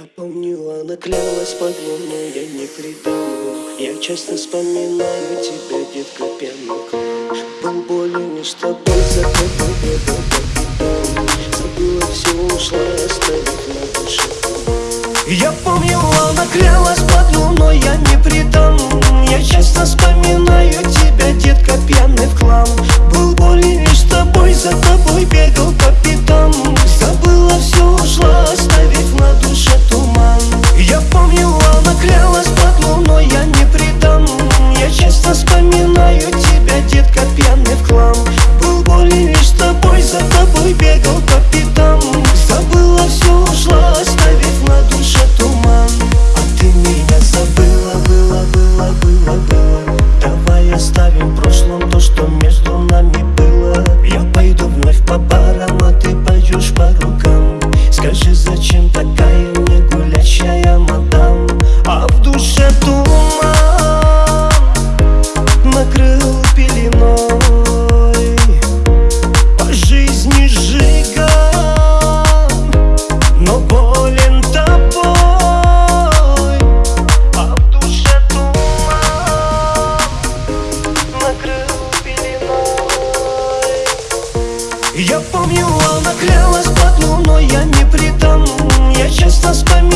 Я помню, она клялась под луну, я не придумал. Я часто вспоминаю тебя, детка, пенок. Был болен лишь с тобой, зато победа Забыла все, ушла, оставив на душе. Я помню, она клялась под луной Вспоминаю тебя, детка, пьяный в хлам. Был болен лишь тобой, за тобой бегал. Я помню, она клялась под луной, я не предан Я часто вспоминаю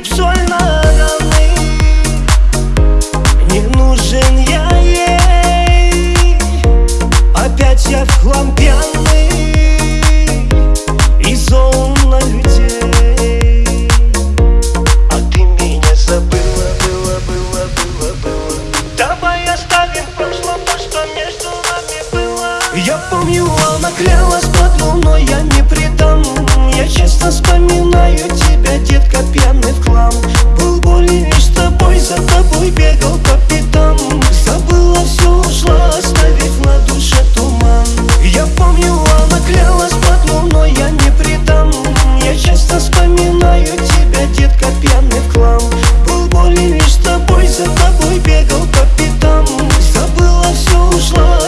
лечит соль Не нужен я ей. Опять я в И зол на людей. А ты меня забыла, было, было, было, было Давай оставим прошлое, что между нами было. Я помню бегал по пятам Забыла все, ушла.